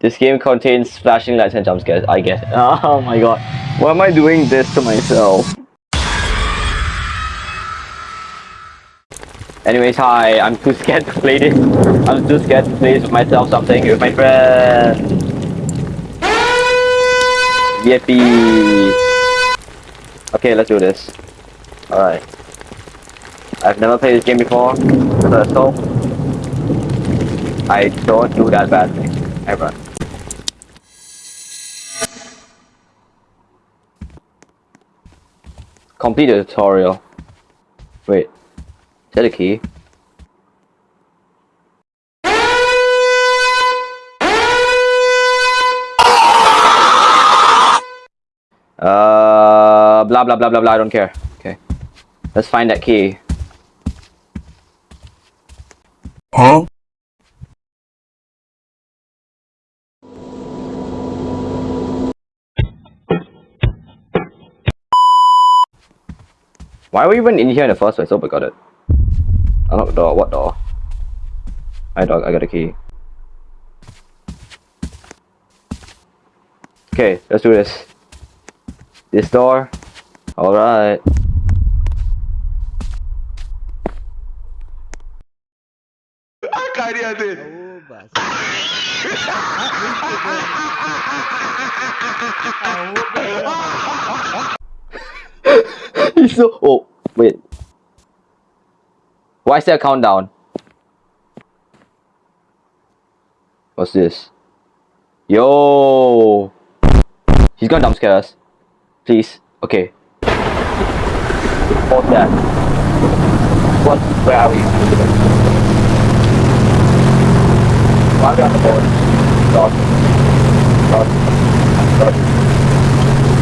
This game contains flashing lights and jump scares, I guess. Oh my god. Why am I doing this to myself? Anyways, hi, I'm too scared to play this. I'm too scared to play this with myself, so I'm playing with my friends. Yippee! Okay, let's do this. Alright. I've never played this game before, so I don't do that badly, ever. Complete the tutorial. Wait, is that a key? Uh, blah blah blah blah blah. I don't care. Okay, let's find that key. Huh? Why are we even in here in the first place? Oh, we got it. Unlock the door. What door? I dog. I got a key. Okay, let's do this. This door. All right. A carinha dele. Oba! Aoba! He's so. Oh, wait. Why is there a countdown? What's this? Yo! He's gonna jump scare us. Please. Okay. What's that? What? Where are we? Why are we on the board? Dot. Dot. Dot.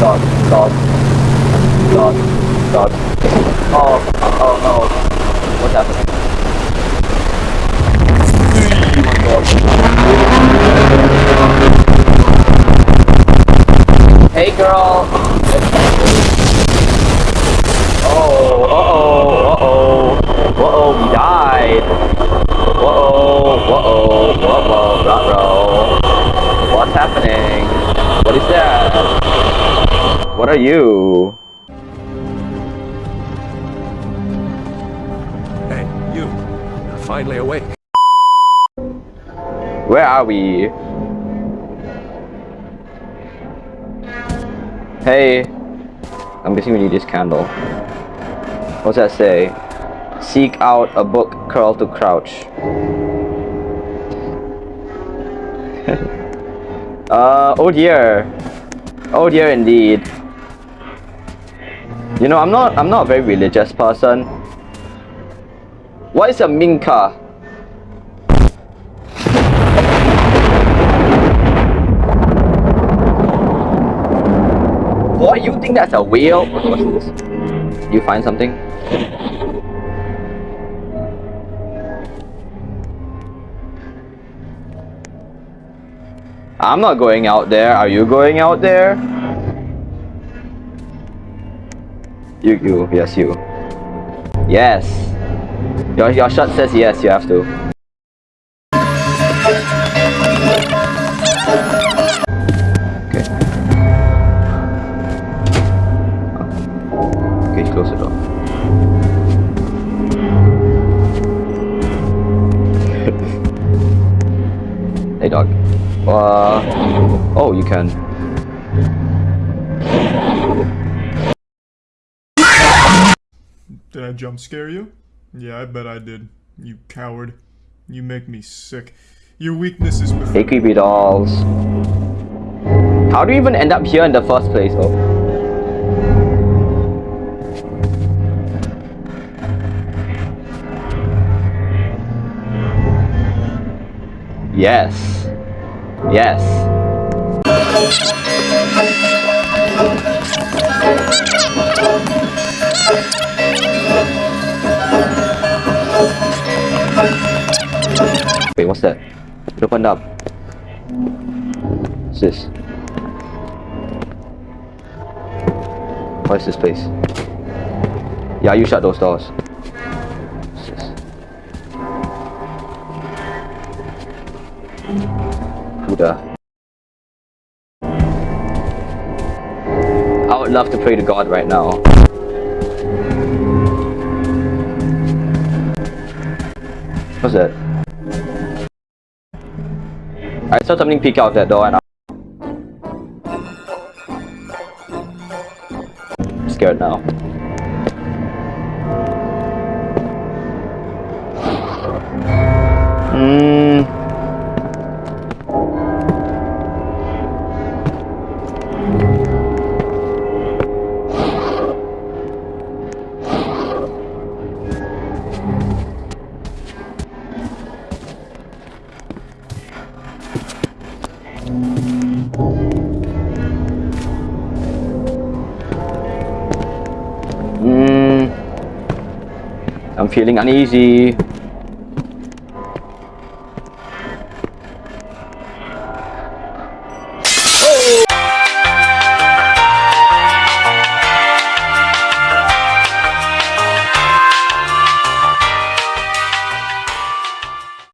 Dot. Dot. Dot. Dot. Oh, oh, oh no. What's happening? Oh my god. Hey girl! Oh, uh-oh, uh-oh. Uh-oh, we died. Uh-oh, uh-oh, uh-oh, uh-oh. What's happening? What is that? What are you? Finally awake. Where are we? Hey. I'm guessing we need this candle. What's that say? Seek out a book, curl to crouch. uh, oh dear. Oh dear indeed. You know, I'm not I'm not a very religious person. What is a minka? What? You think that's a whale? Oh, What's this? You find something? I'm not going out there. Are you going out there? You, you, yes, you. Yes. Your, your shot says yes, you have to. Okay. Okay, close the door. hey dog. Uh oh you can. Did I jump scare you? Yeah, I bet I did. You coward. You make me sick. Your weakness is creepy dolls. How do you even end up here in the first place though? Yes. Yes. opened up. What's this? What's this place? Yeah, you shut those doors. What's this? I would love to pray to God right now. What's that? I saw something peek out that door and I'm scared now. I'm feeling uneasy.